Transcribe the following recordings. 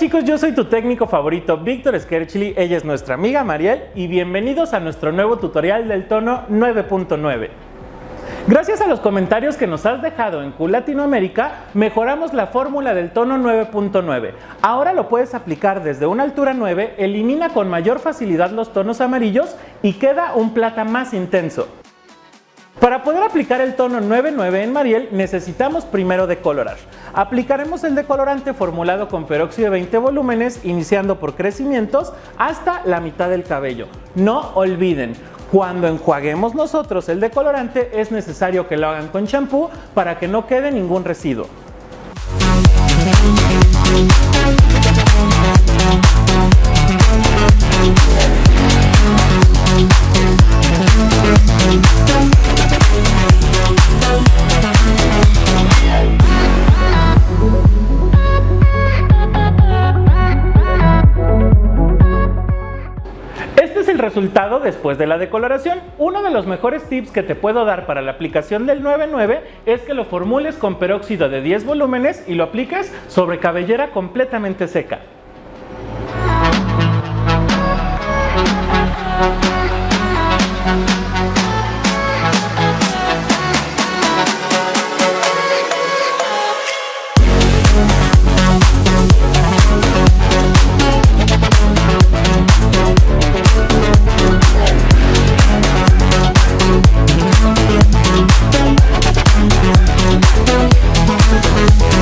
chicos, yo soy tu técnico favorito, Víctor Skerchili, ella es nuestra amiga Mariel y bienvenidos a nuestro nuevo tutorial del tono 9.9. Gracias a los comentarios que nos has dejado en Q Latinoamérica, mejoramos la fórmula del tono 9.9. Ahora lo puedes aplicar desde una altura 9, elimina con mayor facilidad los tonos amarillos y queda un plata más intenso. Para poder aplicar el tono 9.9 en Mariel necesitamos primero decolorar. Aplicaremos el decolorante formulado con peróxido de 20 volúmenes iniciando por crecimientos hasta la mitad del cabello. No olviden, cuando enjuaguemos nosotros el decolorante es necesario que lo hagan con champú para que no quede ningún residuo. Resultado después de la decoloración. Uno de los mejores tips que te puedo dar para la aplicación del 99 es que lo formules con peróxido de 10 volúmenes y lo apliques sobre cabellera completamente seca.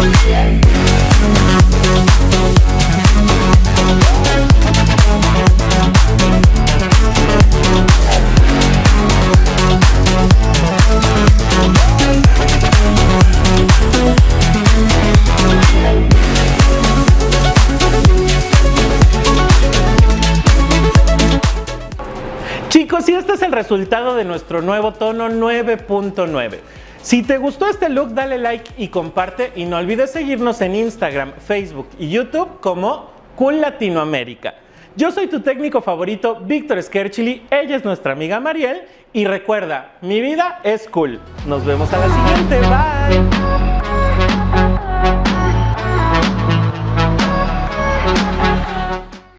Yeah. Chicos, y este es el resultado de nuestro nuevo tono 9.9. Si te gustó este look, dale like y comparte y no olvides seguirnos en Instagram, Facebook y YouTube como Cool Latinoamérica. Yo soy tu técnico favorito, Víctor Skerchili, ella es nuestra amiga Mariel y recuerda, mi vida es cool. Nos vemos a la siguiente, bye.